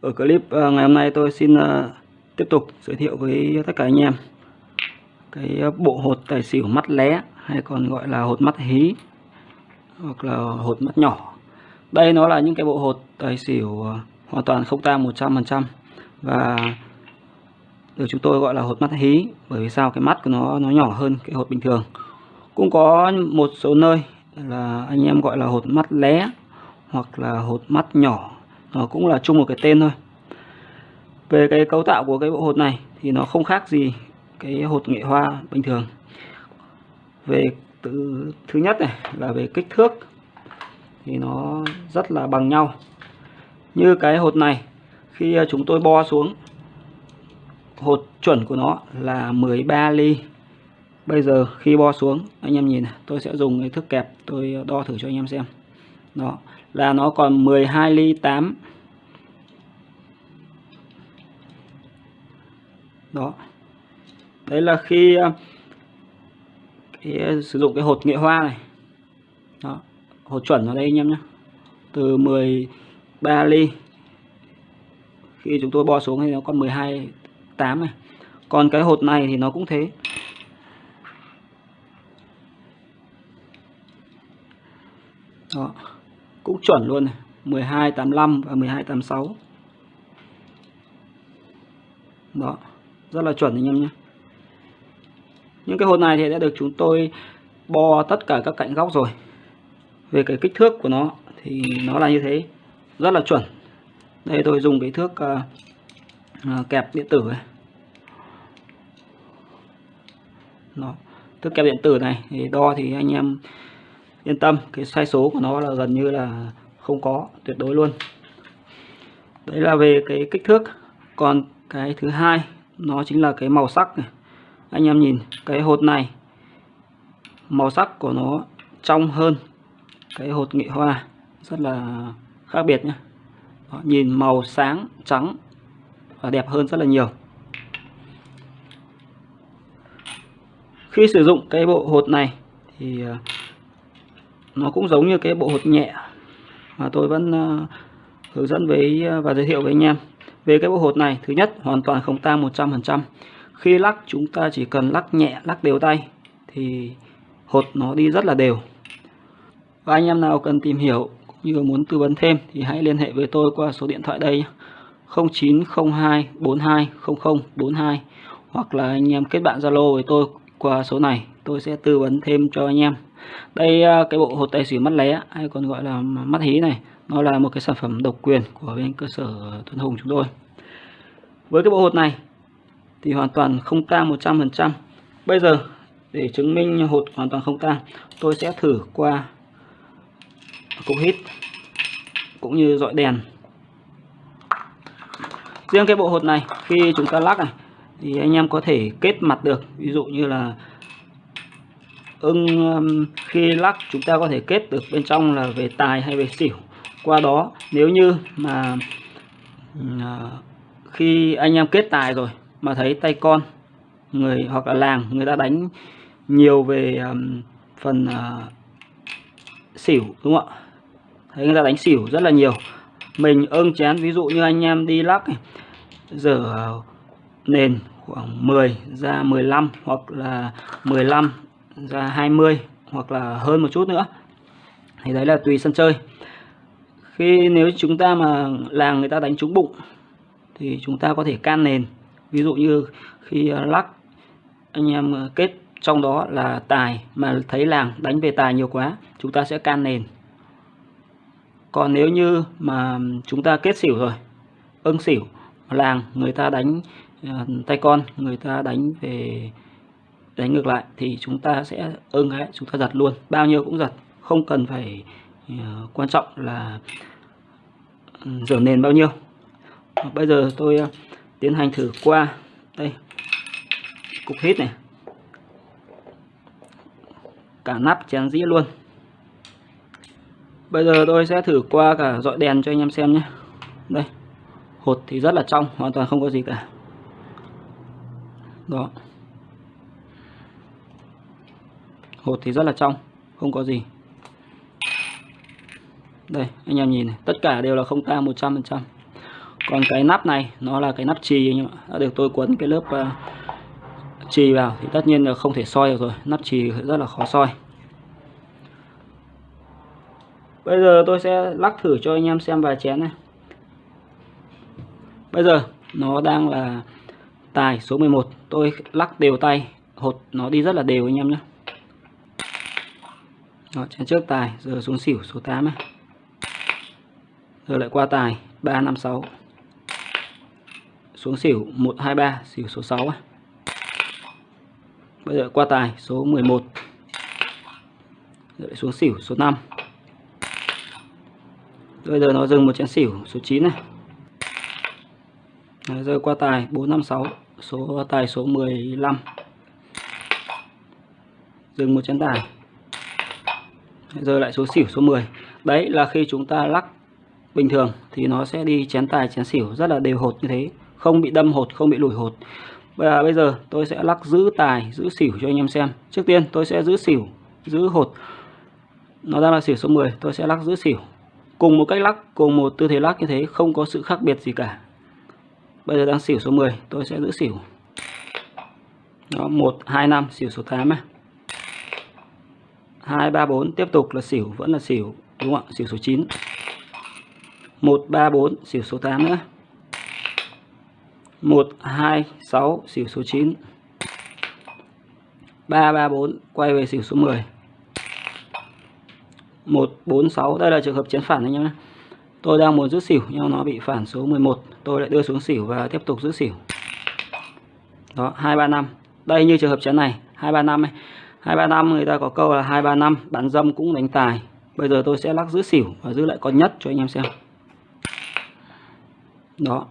Ở clip à, ngày hôm nay tôi xin à, tiếp tục giới thiệu với tất cả anh em cái à, bộ hột tài xỉu mắt lé, hay còn gọi là hột mắt hí, hoặc là hột mắt nhỏ. Đây nó là những cái bộ hột tài xỉu hoàn toàn không tang 100% và được chúng tôi gọi là hột mắt hí, bởi vì sao cái mắt của nó nó nhỏ hơn cái hột bình thường. Cũng có một số nơi là anh em gọi là hột mắt lé hoặc là hột mắt nhỏ nó cũng là chung một cái tên thôi. Về cái cấu tạo của cái bộ hột này thì nó không khác gì cái hột nghệ hoa bình thường. Về từ thứ nhất này là về kích thước thì nó rất là bằng nhau. Như cái hột này, khi chúng tôi bo xuống, hột chuẩn của nó là 13 ly. Bây giờ khi bo xuống, anh em nhìn tôi sẽ dùng cái thước kẹp, tôi đo thử cho anh em xem đó là nó còn 12 ly 8 đó. Đấy là khi ờ, cái, ờ, sử dụng cái hột nghệ hoa này. Đó hột chuẩn ở đây anh em nhé. Từ 13 ly. Khi chúng tôi bo xuống thì nó còn 12 8 này. Còn cái hột này thì nó cũng thế. Đó cũng chuẩn luôn này. 1285 và 1286 đó rất là chuẩn anh em nhé. Những cái hột này thì đã được chúng tôi bo tất cả các cạnh góc rồi. Về cái kích thước của nó thì nó là như thế rất là chuẩn. Đây tôi dùng cái thước uh, uh, kẹp điện tử này đó. thước kẹp điện tử này thì đo thì anh em yên tâm cái sai số của nó là gần như là không có tuyệt đối luôn. Đấy là về cái kích thước. Còn cái thứ hai nó chính là cái màu sắc này. Anh em nhìn cái hột này màu sắc của nó trong hơn cái hột nghệ hoa rất là khác biệt nhé Đó, nhìn màu sáng trắng và đẹp hơn rất là nhiều. Khi sử dụng cái bộ hột này thì à, nó cũng giống như cái bộ hột nhẹ mà tôi vẫn ờ, hướng dẫn với ờ, và giới thiệu với anh em. Về cái bộ hột này, thứ nhất, hoàn toàn không tang 100% khi lắc, chúng ta chỉ cần lắc nhẹ, lắc đều tay thì hột nó đi rất là đều. Và anh em nào cần tìm hiểu cũng như muốn tư vấn thêm thì hãy liên hệ với tôi qua số điện thoại đây 0902 42 00 42 hoặc là anh em kết bạn Zalo với tôi qua số này, tôi sẽ tư vấn thêm cho anh em đây à, cái bộ hột tài xỉu mắt lé hay còn gọi là mắt hí này, nó là một cái sản phẩm độc quyền của bên cơ sở Tuấn Hùng chúng tôi. Với cái bộ hột này thì hoàn toàn không tang 100% bây giờ, để chứng minh hột hoàn toàn không tang, tôi sẽ thử qua cục hít cũng như dọi đèn. Riêng cái bộ hột này, khi chúng ta lắc này, thì anh em có thể kết mặt được. Ví dụ như là ưng um, khi lắc chúng ta có thể kết được bên trong là về tài hay về xỉu. Qua đó nếu như mà uh, khi anh em kết tài rồi mà thấy tay con người hoặc là làng người ta đánh nhiều về um, phần uh, xỉu đúng không ạ? Thấy người ta đánh xỉu rất là nhiều. Mình ưng chén ví dụ như anh em đi lắc giờ uh, nền khoảng 10 ra 15 hoặc là 15 ra 20 hoặc là hơn một chút nữa. Thì đấy là tùy sân chơi. Khi nếu chúng ta mà làng người ta đánh trúng bụng, thì chúng ta có thể can nền. Ví dụ như khi à, lắc, anh em à, kết trong đó là tài mà thấy làng đánh về tài nhiều quá, chúng ta sẽ can nền. Còn nếu như mà chúng ta kết xỉu rồi, ưng xỉu, làng người ta đánh à, tay con, người ta đánh về đánh ngược lại thì chúng ta sẽ ưng ấy chúng ta giật luôn. Bao nhiêu cũng giật không cần phải uh, quan trọng là ừ, rửa nền bao nhiêu. Bây giờ tôi uh, tiến hành thử qua đây cục hít này. Cả nắp chén dĩa luôn. Bây giờ tôi sẽ thử qua cả dọi đèn cho anh em xem nhé. Đây hột thì rất là trong hoàn toàn không có gì cả. Đó. Hột thì rất là trong không có gì. Đây anh em nhìn này tất cả đều là không tang 100% còn cái nắp này nó là cái nắp chì anh em ạ. Được tôi quấn cái lớp ờ, uh, chì vào thì tất nhiên là không thể soi được rồi nắp chì rất là khó soi. Bây giờ tôi sẽ lắc thử cho anh em xem vài chén này. Bây giờ nó đang là tài số 11 tôi lắc đều tay hột nó đi rất là đều anh em nhé. Đó, chén trước tài giờ xuống xỉu số 8 này. giờ lại qua tài 356 xuống xỉu 123 xỉu số 6 này. bây giờ qua tài số 11 giờ lại xuống xỉu số 5 bây giờ nó dừng một chén xỉu số 9 này. Đấy, giờ qua tài 456 số tài số 15 dừng một chén tài giờ lại số xỉu số 10 đấy là khi chúng ta lắc bình thường thì nó sẽ đi chén tài, chén xỉu rất là đều hột như thế, không bị đâm hột, không bị lùi hột. Và bây giờ tôi sẽ lắc giữ tài, giữ xỉu cho anh em xem. Trước tiên tôi sẽ giữ xỉu, giữ hột. Nó đang là xỉu số 10 tôi sẽ lắc giữ xỉu. Cùng một cách lắc, cùng một tư thế lắc như thế, không có sự khác biệt gì cả. Bây giờ đang xỉu số 10 tôi sẽ giữ xỉu. Nó một, hai, năm, xỉu số 8 này 2 3 4 tiếp tục là xỉu, vẫn là xỉu, đúng không ạ? Xỉu số 9 1 3 4 xỉu số 8 nữa. 1 2 6 xỉu số 9 3 3 4 quay về xỉu số 10 1 4 6 đây là trường hợp chén phản anh em nhé. Tôi đang muốn giữ xỉu, nhưng nó bị phản số 11 tôi lại đưa xuống xỉu và tiếp tục giữ xỉu. Đó 235 đây như trường hợp chén này 235 này 235 người ta có câu là 235 bán dâm cũng đánh tài. Bây giờ tôi sẽ lắc giữ xỉu và giữ lại con nhất cho anh em xem. Đó,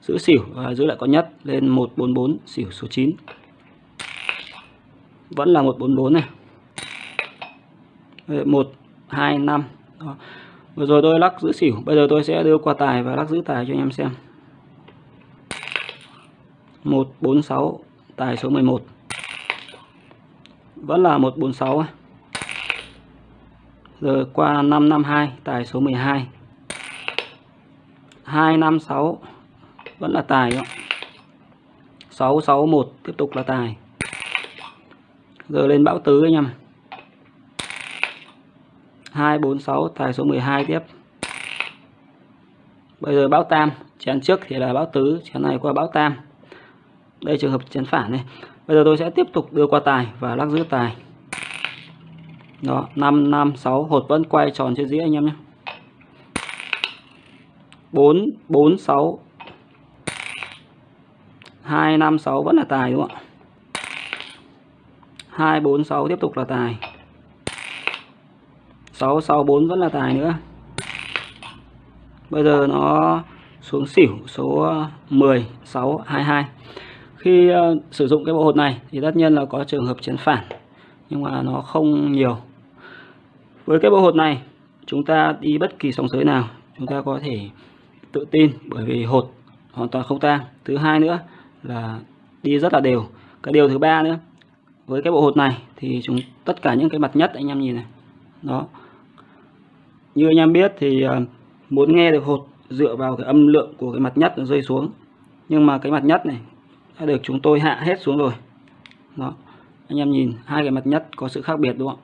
giữ xỉu và giữ lại con nhất lên 144 xỉu số 9 vẫn là 144 này. 125. đó. vừa rồi tôi lắc giữ xỉu, bây giờ tôi sẽ đưa qua tài và lắc giữ tài cho anh em xem. 146 tài số 11 vẫn là 146 rồi qua 552 tài số 12 256 vẫn là tài đó. 661 tiếp tục là tài. Giờ lên bão tứ anh em 246 tài số 12 tiếp. Bây giờ bão tam, chén trước thì là bão tứ, chén này qua bão tam. Đây trường hợp chén phản này bây giờ tôi sẽ tiếp tục đưa qua tài và lắc giữ tài. Đó 5 5 6 hột vẫn quay tròn trên dĩa anh em nhé. 4 4 6 2 5 6 vẫn là tài đúng không ạ? 2 4 6 tiếp tục là tài. 6 6 4 vẫn là tài nữa. Bây giờ nó xuống xỉu số 10 6 22 khi uh, sử dụng cái bộ hột này thì tất nhiên là có trường hợp chấn phản nhưng mà nó không nhiều. Với cái bộ hột này chúng ta đi bất kỳ sóng sới nào chúng ta có thể tự tin bởi vì hột hoàn toàn không tang. Thứ hai nữa là đi rất là đều. Cái điều thứ ba nữa với cái bộ hột này thì chúng tất cả những cái mặt nhất anh em nhìn này đó. Như anh em biết thì uh, muốn nghe được hột dựa vào cái âm lượng của cái mặt nhất nó rơi xuống nhưng mà cái mặt nhất này đã được chúng tôi hạ hết xuống rồi. Đó. Anh em nhìn hai cái mặt nhất có sự khác biệt đúng không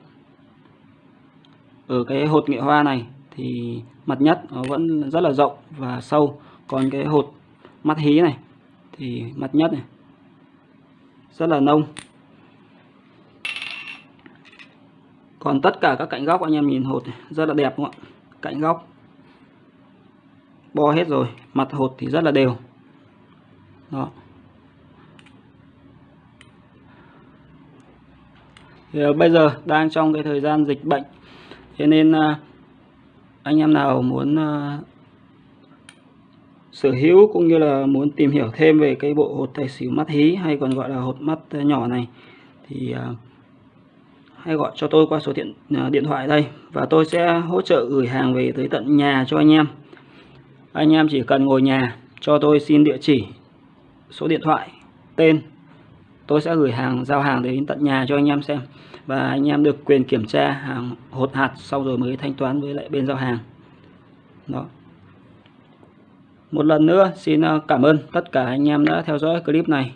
ở cái hột nghệ hoa này thì mặt nhất nó vẫn rất là rộng và sâu. Còn cái hột mắt hí này thì mặt nhất này rất là nông. Còn tất cả các cạnh góc anh em nhìn hột này, rất là đẹp đúng không ạ? Cạnh góc bo hết rồi mặt hột thì rất là đều. Đó. Thì ờ, bây giờ đang trong cái thời gian dịch bệnh. Thế nên ờ, anh em nào muốn ờ, sở hữu cũng như là muốn tìm hiểu thêm về cái bộ hột tài xỉu mắt hí hay còn gọi là hột mắt nhỏ này, thì hãy gọi cho tôi qua số điện điện thoại đây và tôi sẽ hỗ trợ gửi hàng về tới tận nhà cho anh em. Anh em chỉ cần ngồi nhà cho tôi xin địa chỉ, số điện thoại, tên tôi sẽ gửi hàng, giao hàng đến tận nhà cho anh em xem. Và anh em được quyền kiểm tra hàng hột hạt sau rồi mới thanh toán với lại bên giao hàng. Đó. Một lần nữa, xin ờ, cảm ơn tất cả anh em đã theo dõi clip này.